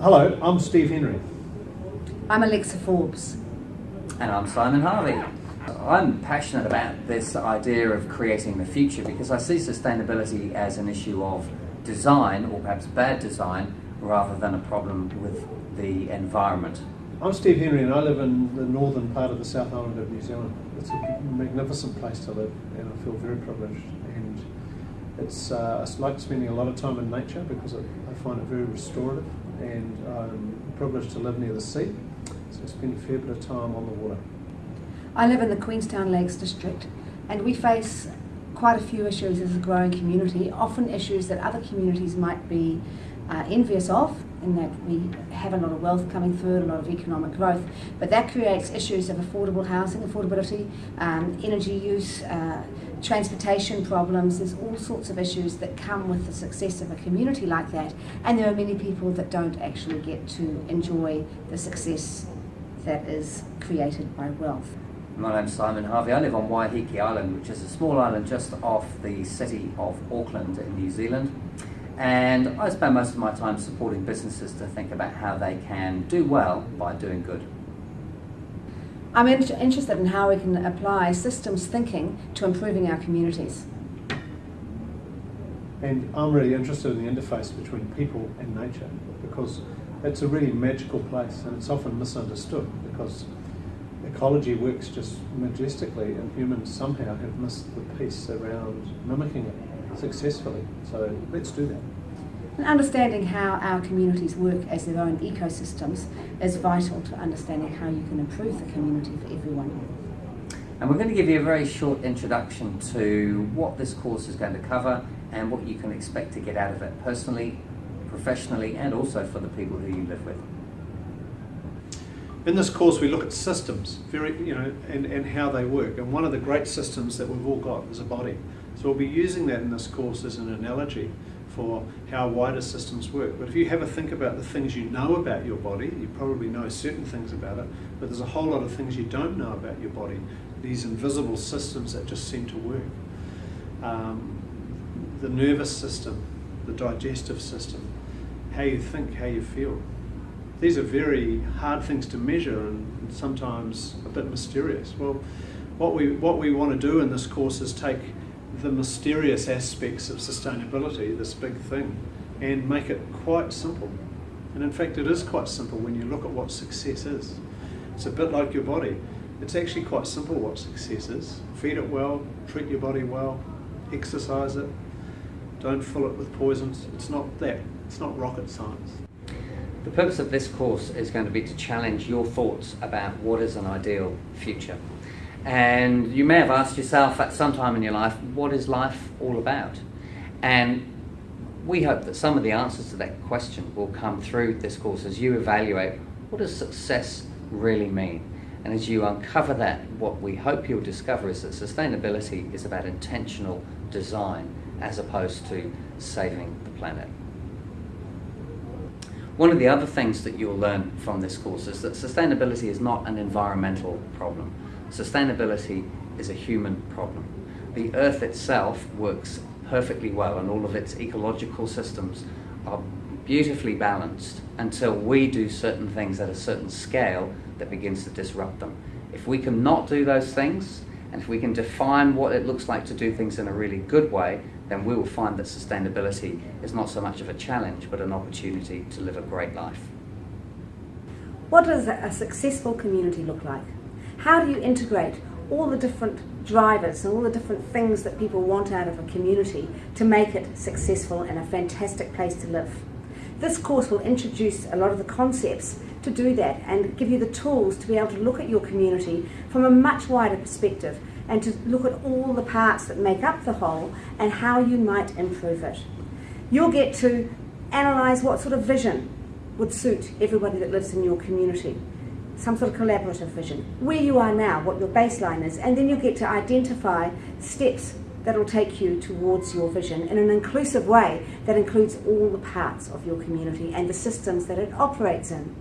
Hello, I'm Steve Henry. I'm Alexa Forbes. And I'm Simon Harvey. I'm passionate about this idea of creating the future because I see sustainability as an issue of design, or perhaps bad design, rather than a problem with the environment. I'm Steve Henry and I live in the northern part of the South Island of New Zealand. It's a magnificent place to live and I feel very privileged. And it's, uh, I like spending a lot of time in nature because I find it very restorative and I'm privileged to live near the sea. So I spend a fair bit of time on the water. I live in the Queenstown Lakes district and we face quite a few issues as a growing community, often issues that other communities might be uh, envious of in that we have a lot of wealth coming through, a lot of economic growth, but that creates issues of affordable housing, affordability, um, energy use, uh, transportation problems, there's all sorts of issues that come with the success of a community like that, and there are many people that don't actually get to enjoy the success that is created by wealth. My name's Simon Harvey. I live on Waiheke Island, which is a small island just off the city of Auckland in New Zealand. And I spend most of my time supporting businesses to think about how they can do well by doing good. I'm interested in how we can apply systems thinking to improving our communities. And I'm really interested in the interface between people and nature because it's a really magical place and it's often misunderstood because ecology works just majestically and humans somehow have missed the piece around mimicking it successfully. So let's do that. And understanding how our communities work as their own ecosystems is vital to understanding how you can improve the community for everyone. And we're going to give you a very short introduction to what this course is going to cover and what you can expect to get out of it personally, professionally, and also for the people who you live with. In this course we look at systems, very, you know, and, and how they work. And one of the great systems that we've all got is a body. So we'll be using that in this course as an analogy for how wider systems work. But if you have a think about the things you know about your body, you probably know certain things about it, but there's a whole lot of things you don't know about your body, these invisible systems that just seem to work. Um, the nervous system, the digestive system, how you think, how you feel. These are very hard things to measure and sometimes a bit mysterious. Well, what we, what we want to do in this course is take the mysterious aspects of sustainability, this big thing, and make it quite simple. And in fact, it is quite simple when you look at what success is. It's a bit like your body. It's actually quite simple what success is. Feed it well, treat your body well, exercise it, don't fill it with poisons. It's not that. It's not rocket science. The purpose of this course is going to be to challenge your thoughts about what is an ideal future. And you may have asked yourself at some time in your life, what is life all about? And we hope that some of the answers to that question will come through this course as you evaluate what does success really mean? And as you uncover that, what we hope you'll discover is that sustainability is about intentional design as opposed to saving the planet. One of the other things that you'll learn from this course is that sustainability is not an environmental problem. Sustainability is a human problem. The Earth itself works perfectly well and all of its ecological systems are beautifully balanced until we do certain things at a certain scale that begins to disrupt them. If we can not do those things, and if we can define what it looks like to do things in a really good way, then we will find that sustainability is not so much of a challenge, but an opportunity to live a great life. What does a successful community look like? How do you integrate all the different drivers and all the different things that people want out of a community to make it successful and a fantastic place to live? This course will introduce a lot of the concepts to do that and give you the tools to be able to look at your community from a much wider perspective and to look at all the parts that make up the whole and how you might improve it. You'll get to analyse what sort of vision would suit everybody that lives in your community some sort of collaborative vision, where you are now, what your baseline is, and then you get to identify steps that will take you towards your vision in an inclusive way that includes all the parts of your community and the systems that it operates in.